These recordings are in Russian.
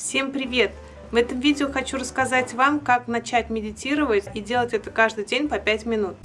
Всем привет! В этом видео хочу рассказать вам, как начать медитировать и делать это каждый день по 5 минут.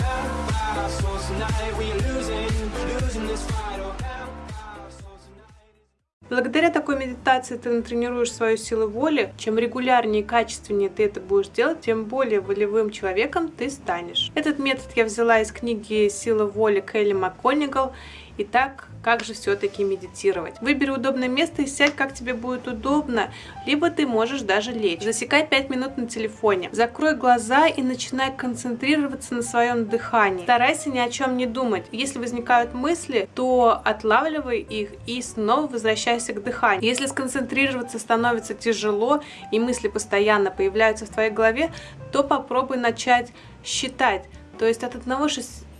Благодаря такой медитации ты натренируешь свою силу воли. Чем регулярнее и качественнее ты это будешь делать, тем более волевым человеком ты станешь. Этот метод я взяла из книги «Сила воли» Келли МакКонигал. Итак, как же все-таки медитировать? Выбери удобное место и сядь, как тебе будет удобно, либо ты можешь даже лечь. Засекай 5 минут на телефоне. Закрой глаза и начинай концентрироваться на своем дыхании. Старайся ни о чем не думать. Если возникают мысли, то отлавливай их и снова возвращайся к дыханию. Если сконцентрироваться становится тяжело и мысли постоянно появляются в твоей голове, то попробуй начать считать. То есть от 1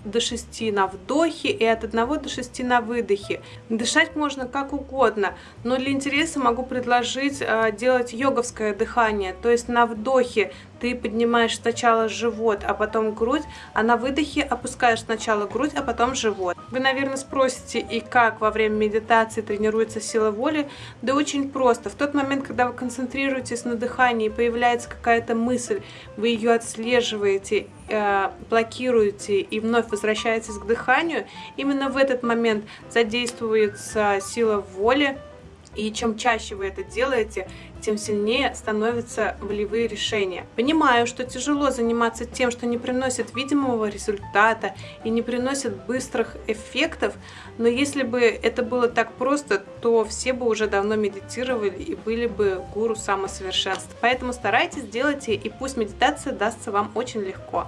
до 6 на вдохе и от 1 до 6 на выдохе. Дышать можно как угодно, но для интереса могу предложить э, делать йоговское дыхание, то есть на вдохе ты поднимаешь сначала живот, а потом грудь, а на выдохе опускаешь сначала грудь, а потом живот. Вы, наверное, спросите, и как во время медитации тренируется сила воли? Да очень просто. В тот момент, когда вы концентрируетесь на дыхании, появляется какая-то мысль, вы ее отслеживаете, э, блокируете и вновь возвращаетесь к дыханию, именно в этот момент задействуется сила воли, и чем чаще вы это делаете, тем сильнее становятся волевые решения. Понимаю, что тяжело заниматься тем, что не приносит видимого результата и не приносит быстрых эффектов, но если бы это было так просто, то все бы уже давно медитировали и были бы гуру самосовершенства. Поэтому старайтесь, делайте, и пусть медитация дастся вам очень легко.